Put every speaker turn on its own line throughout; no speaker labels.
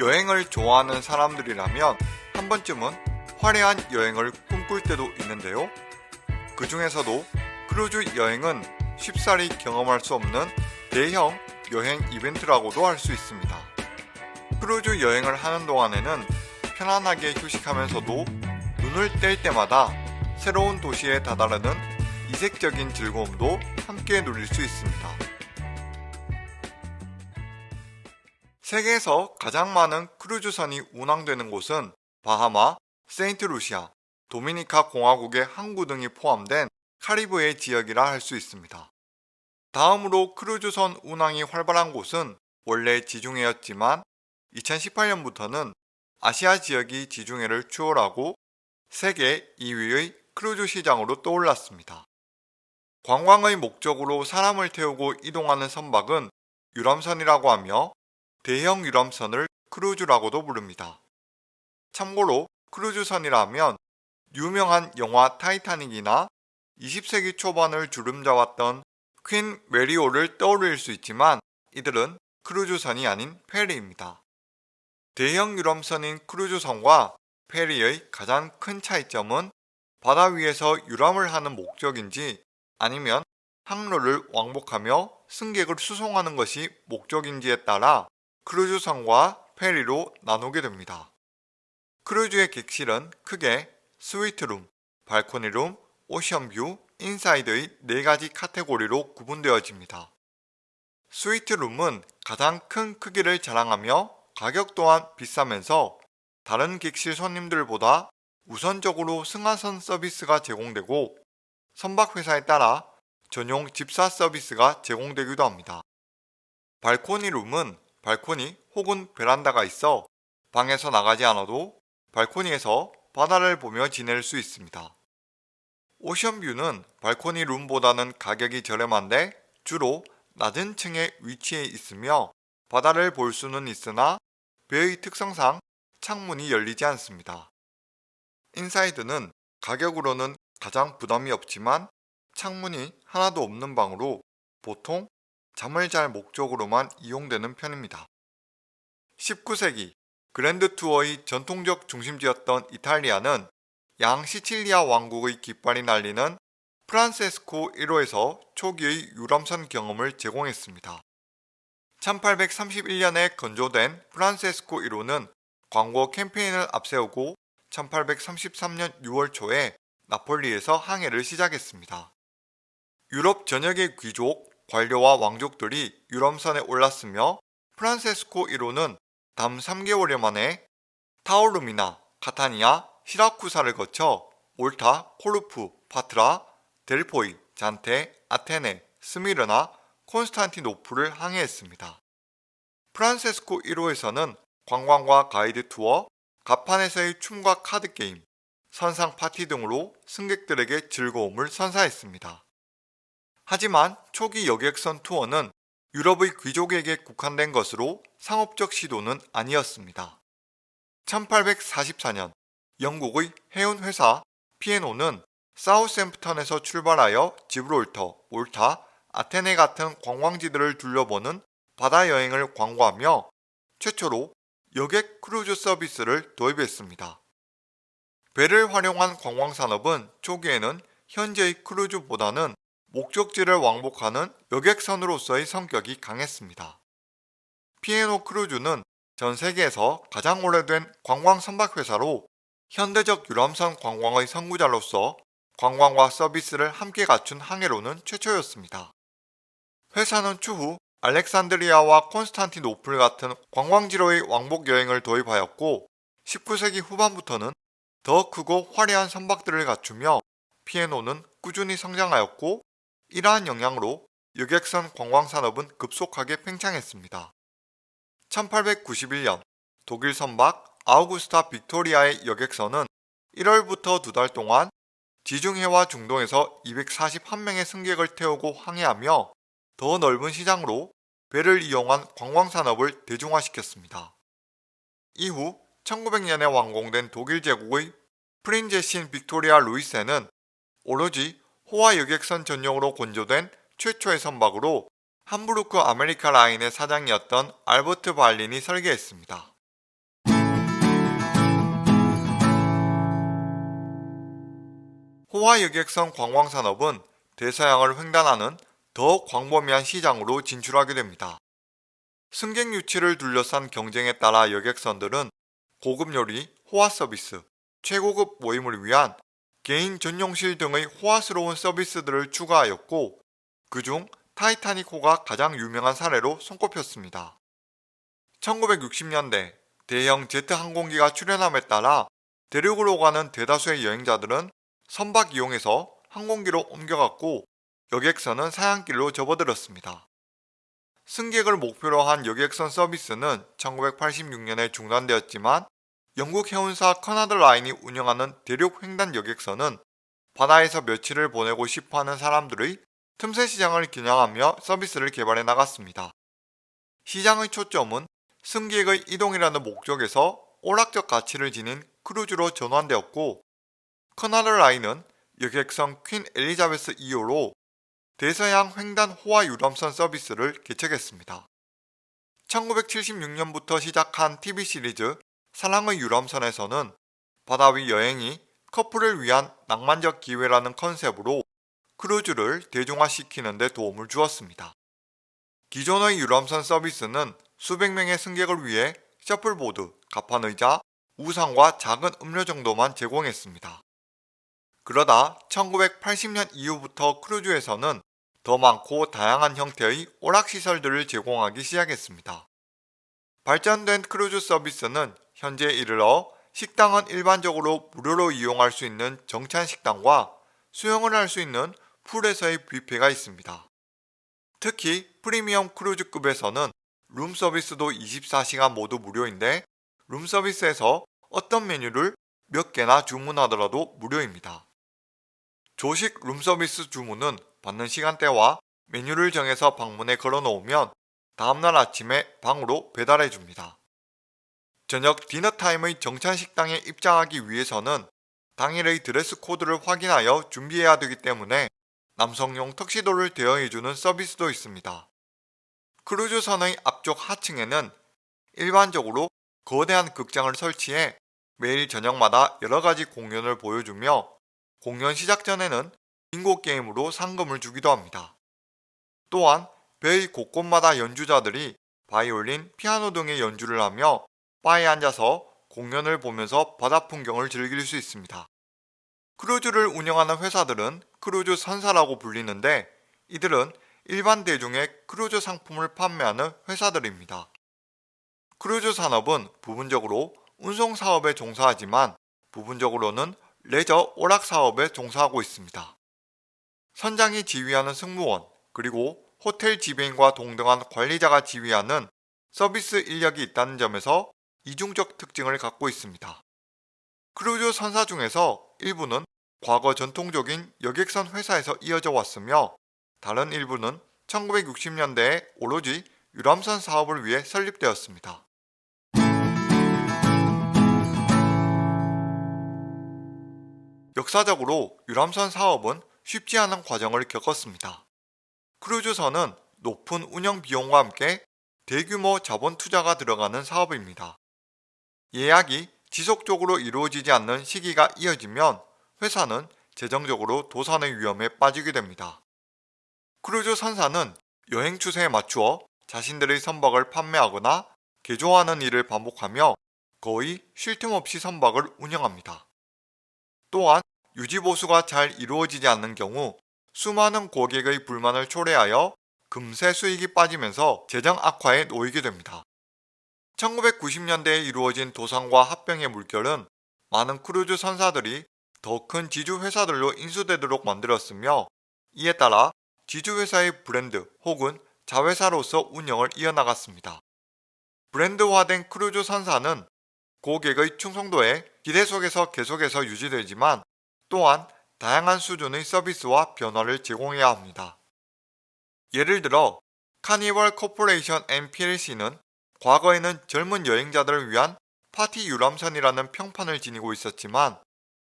여행을 좋아하는 사람들이라면 한 번쯤은 화려한 여행을 꿈꿀 때도 있는데요. 그 중에서도 크루즈 여행은 쉽사리 경험할 수 없는 대형 여행 이벤트라고도 할 수 있습니다. 크루즈 여행을 하는 동안에는 편안하게 휴식하면서도 눈을 뗄 때마다 새로운 도시에 다다르는 이색적인 즐거움도 함께 누릴 수 있습니다. 세계에서 가장 많은 크루즈선이 운항되는 곳은 바하마, 세인트루시아, 도미니카 공화국의 항구 등이 포함된 카리브해 지역이라 할 수 있습니다. 다음으로 크루즈선 운항이 활발한 곳은 원래 지중해였지만 2018년부터는 아시아 지역이 지중해를 추월하고 세계 2위의 크루즈 시장으로 떠올랐습니다. 관광의 목적으로 사람을 태우고 이동하는 선박은 유람선이라고 하며 대형 유람선을 크루즈라고도 부릅니다. 참고로 크루즈선이라 하면 유명한 영화 타이타닉이나 20세기 초반을 주름잡았던 퀸 메리호를 떠올릴 수 있지만 이들은 크루즈선이 아닌 페리입니다. 대형 유람선인 크루즈선과 페리의 가장 큰 차이점은 바다 위에서 유람을 하는 목적인지 아니면 항로를 왕복하며 승객을 수송하는 것이 목적인지에 따라 크루즈선과 페리로 나누게 됩니다. 크루즈의 객실은 크게 스위트룸, 발코니룸, 오션뷰, 인사이드의 4가지 카테고리로 구분되어집니다. 스위트룸은 가장 큰 크기를 자랑하며 가격 또한 비싸면서 다른 객실 손님들보다 우선적으로 승하선 서비스가 제공되고 선박회사에 따라 전용 집사 서비스가 제공되기도 합니다. 발코니 룸은 발코니 혹은 베란다가 있어 방에서 나가지 않아도 발코니에서 바다를 보며 지낼 수 있습니다. 오션뷰는 발코니 룸보다는 가격이 저렴한데 주로 낮은 층에 위치해 있으며 바다를 볼 수는 있으나 배의 특성상 창문이 열리지 않습니다. 인사이드는 가격으로는 가장 부담이 없지만 창문이 하나도 없는 방으로 보통 잠을 잘 목적으로만 이용되는 편입니다. 19세기 그랜드 투어의 전통적 중심지였던 이탈리아는 양 시칠리아 왕국의 깃발이 날리는 프란세스코 1호에서 초기의 유람선 경험을 제공했습니다. 1831년에 건조된 프란세스코 1호는 광고 캠페인을 앞세우고 1833년 6월 초에 나폴리에서 항해를 시작했습니다. 유럽 전역의 귀족, 관료와 왕족들이 유람선에 올랐으며 프란세스코 1호는 다음 3개월 만에 타오르미나, 카타니아, 시라쿠사를 거쳐 몰타, 코르푸, 파트라, 델포이, 잔테, 아테네, 스미르나, 콘스탄티노프를 항해했습니다. 프란세스코 1호에서는 관광과 가이드 투어, 가판에서의 춤과 카드게임, 선상 파티 등으로 승객들에게 즐거움을 선사했습니다. 하지만 초기 여객선 투어는 유럽의 귀족에게 국한된 것으로 상업적 시도는 아니었습니다. 1844년 영국의 해운 회사 P&O는 사우샘프턴에서 출발하여 지브롤터, 몰타, 아테네 같은 관광지들을 둘러보는 바다 여행을 광고하며 최초로 여객 크루즈 서비스를 도입했습니다. 배를 활용한 관광산업은 초기에는 현재의 크루즈보다는 목적지를 왕복하는 여객선으로서의 성격이 강했습니다. P&O 크루즈는 전 세계에서 가장 오래된 관광 선박회사로 현대적 유람선 관광의 선구자로서 관광과 서비스를 함께 갖춘 항해로는 최초였습니다. 회사는 추후 알렉산드리아와 콘스탄티노플 같은 관광지로의 왕복 여행을 도입하였고 19세기 후반부터는 더 크고 화려한 선박들을 갖추며 피에노는 꾸준히 성장하였고 이러한 영향으로 여객선 관광산업은 급속하게 팽창했습니다. 1891년 독일 선박 아우구스타 빅토리아의 여객선은 1월부터 두 달 동안 지중해와 중동에서 241명의 승객을 태우고 항해하며 더 넓은 시장으로 배를 이용한 관광산업을 대중화시켰습니다. 이후 1900년에 완공된 독일 제국의 프린제신 빅토리아 루이제는 오로지 호화 여객선 전용으로 건조된 최초의 선박으로 함부르크 아메리카 라인의 사장이었던 알버트 발린이 설계했습니다. 호화 여객선 관광산업은 대서양을 횡단하는 더 광범위한 시장으로 진출하게 됩니다. 승객 유치를 둘러싼 경쟁에 따라 여객선들은 고급 요리, 호화 서비스, 최고급 모임을 위한 개인 전용실 등의 호화스러운 서비스들을 추가하였고 그중 타이타닉호가 가장 유명한 사례로 손꼽혔습니다. 1960년대 대형 제트 항공기가 출현함에 따라 대륙으로 가는 대다수의 여행자들은 선박 이용해서 항공기로 옮겨갔고 여객선은 사양길로 접어들었습니다. 승객을 목표로 한 여객선 서비스는 1986년에 중단되었지만 영국 해운사 커나드 라인이 운영하는 대륙 횡단 여객선은 바다에서 며칠을 보내고 싶어하는 사람들의 틈새 시장을 겨냥하며 서비스를 개발해 나갔습니다. 시장의 초점은 승객의 이동이라는 목적에서 오락적 가치를 지닌 크루즈로 전환되었고 커나드 라인은 여객선 퀸 엘리자베스 2호로 대서양 횡단 호화 유람선 서비스를 개척했습니다. 1976년부터 시작한 TV 시리즈 사랑의 유람선에서는 바다 위 여행이 커플을 위한 낭만적 기회라는 컨셉으로 크루즈를 대중화시키는 데 도움을 주었습니다. 기존의 유람선 서비스는 수백 명의 승객을 위해 셔플보드, 갑판의자, 우산과 작은 음료 정도만 제공했습니다. 그러다 1980년 이후부터 크루즈에서는 더 많고 다양한 형태의 오락시설들을 제공하기 시작했습니다. 발전된 크루즈 서비스는 현재 이르러 식당은 일반적으로 무료로 이용할 수 있는 정찬 식당과 수영을 할 수 있는 풀에서의 뷔페가 있습니다. 특히 프리미엄 크루즈급에서는 룸 서비스도 24시간 모두 무료인데 룸 서비스에서 어떤 메뉴를 몇 개나 주문하더라도 무료입니다. 조식 룸서비스 주문은 받는 시간대와 메뉴를 정해서 방문에 걸어놓으면 다음날 아침에 방으로 배달해 줍니다. 저녁 디너타임의 정찬식당에 입장하기 위해서는 당일의 드레스 코드를 확인하여 준비해야 되기 때문에 남성용 턱시도를 대여해주는 서비스도 있습니다. 크루즈선의 앞쪽 하층에는 일반적으로 거대한 극장을 설치해 매일 저녁마다 여러가지 공연을 보여주며 공연 시작 전에는 빙고 게임으로 상금을 주기도 합니다. 또한 배 곳곳마다 연주자들이 바이올린, 피아노 등의 연주를 하며 바에 앉아서 공연을 보면서 바다 풍경을 즐길 수 있습니다. 크루즈를 운영하는 회사들은 크루즈 선사라고 불리는데 이들은 일반 대중에 크루즈 상품을 판매하는 회사들입니다. 크루즈 산업은 부분적으로 운송 사업에 종사하지만 부분적으로는 레저 오락 사업에 종사하고 있습니다. 선장이 지휘하는 승무원 그리고 호텔 지배인과 동등한 관리자가 지휘하는 서비스 인력이 있다는 점에서 이중적 특징을 갖고 있습니다. 크루즈 선사 중에서 일부는 과거 전통적인 여객선 회사에서 이어져 왔으며 다른 일부는 1960년대에 오로지 유람선 사업을 위해 설립되었습니다. 역사적으로 유람선 사업은 쉽지 않은 과정을 겪었습니다. 크루즈선은 높은 운영 비용과 함께 대규모 자본 투자가 들어가는 사업입니다. 예약이 지속적으로 이루어지지 않는 시기가 이어지면 회사는 재정적으로 도산의 위험에 빠지게 됩니다. 크루즈 선사는 여행 추세에 맞추어 자신들의 선박을 판매하거나 개조하는 일을 반복하며 거의 쉴 틈 없이 선박을 운영합니다. 또한 유지보수가 잘 이루어지지 않는 경우 수많은 고객의 불만을 초래하여 금세 수익이 빠지면서 재정 악화에 놓이게 됩니다. 1990년대에 이루어진 도산과 합병의 물결은 많은 크루즈 선사들이 더 큰 지주회사들로 인수되도록 만들었으며 이에 따라 지주회사의 브랜드 혹은 자회사로서 운영을 이어나갔습니다. 브랜드화된 크루즈 선사는 고객의 충성도에 기대 속에서 계속해서 유지되지만 또한 다양한 수준의 서비스와 변화를 제공해야 합니다. 예를 들어 카니발 코퍼레이션 NPLC는 과거에는 젊은 여행자들을 위한 파티 유람선이라는 평판을 지니고 있었지만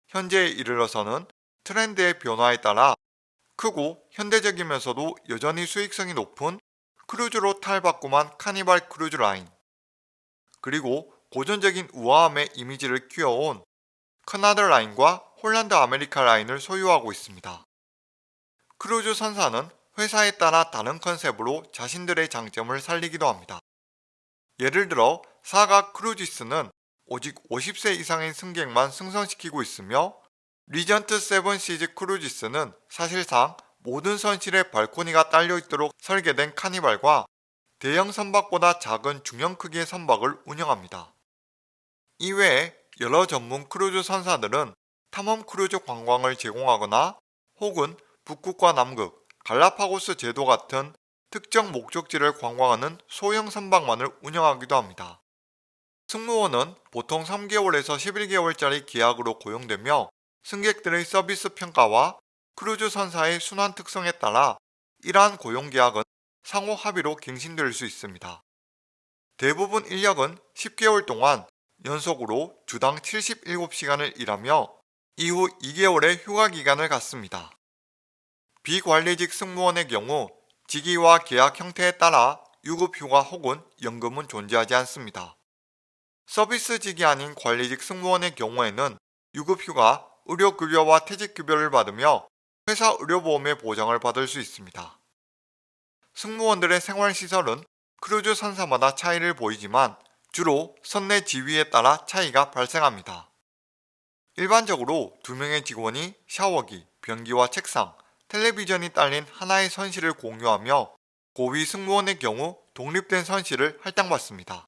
현재에 이르러서는 트렌드의 변화에 따라 크고 현대적이면서도 여전히 수익성이 높은 크루즈로 탈바꿈한 카니발 크루즈 라인 그리고 고전적인 우아함의 이미지를 키워온 커나드 라인과 홀란드 아메리카 라인을 소유하고 있습니다. 크루즈 선사는 회사에 따라 다른 컨셉으로 자신들의 장점을 살리기도 합니다. 예를 들어 Saga Cruises는 오직 50세 이상의 승객만 승선시키고 있으며 Regent Seven Seas Cruises는 사실상 모든 선실에 발코니가 딸려있도록 설계된 카니발과 대형 선박보다 작은 중형 크기의 선박을 운영합니다. 이외에 여러 전문 크루즈 선사들은 탐험 크루즈 관광을 제공하거나 혹은 북극과 남극, 갈라파고스 제도 같은 특정 목적지를 관광하는 소형 선박만을 운영하기도 합니다. 승무원은 보통 3개월에서 11개월짜리 계약으로 고용되며 승객들의 서비스 평가와 크루즈 선사의 순환 특성에 따라 이러한 고용계약은 상호 합의로 갱신될 수 있습니다. 대부분 인력은 10개월 동안 연속으로 주당 77시간을 일하며 이후 2개월의 휴가 기간을 갖습니다. 비관리직 승무원의 경우 직위와 계약 형태에 따라 유급휴가 혹은 연금은 존재하지 않습니다. 서비스직이 아닌 관리직 승무원의 경우에는 유급휴가, 의료급여와 퇴직급여를 받으며 회사 의료보험의 보장을 받을 수 있습니다. 승무원들의 생활시설은 크루즈 선사마다 차이를 보이지만 주로 선내 지위에 따라 차이가 발생합니다. 일반적으로 두 명의 직원이 샤워기, 변기와 책상, 텔레비전이 딸린 하나의 선실을 공유하며 고위 승무원의 경우 독립된 선실을 할당받습니다.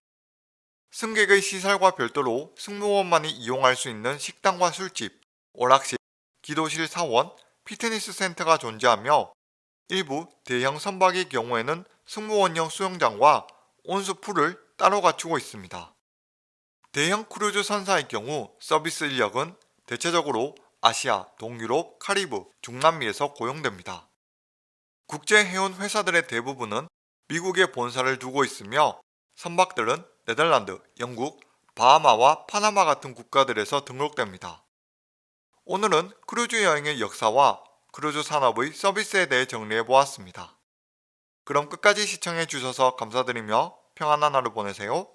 승객의 시설과 별도로 승무원만이 이용할 수 있는 식당과 술집, 오락실, 기도실 사원, 피트니스 센터가 존재하며 일부 대형 선박의 경우에는 승무원용 수영장과 온수풀을 따로 갖추고 있습니다. 대형 크루즈 선사의 경우 서비스 인력은 대체적으로 아시아, 동유럽, 카리브, 중남미에서 고용됩니다. 국제해운 회사들의 대부분은 미국에 본사를 두고 있으며 선박들은 네덜란드, 영국, 바하마와 파나마 같은 국가들에서 등록됩니다. 오늘은 크루즈 여행의 역사와 크루즈 산업의 서비스에 대해 정리해 보았습니다. 그럼 끝까지 시청해 주셔서 감사드리며 평안한 하루 보내세요.